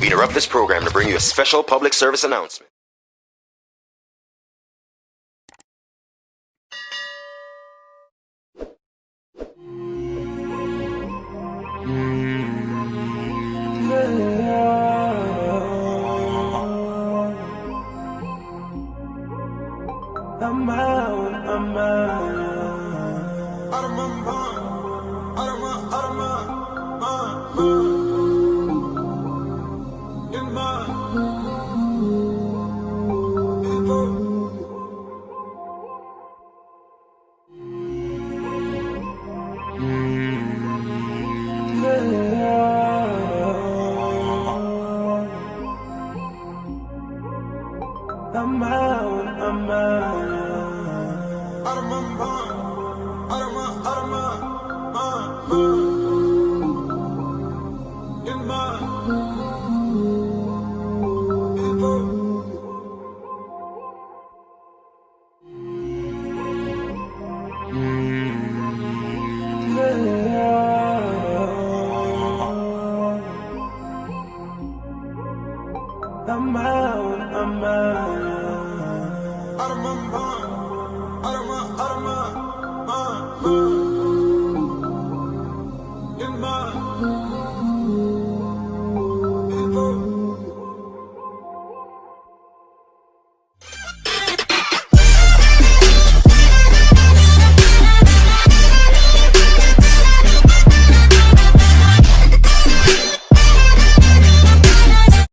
We interrupt this program to bring you a special public service announcement. I'm out, I'm out. I'm out, I'm out. Out of أمان أمان أرمان بان أرما أرما بان إمان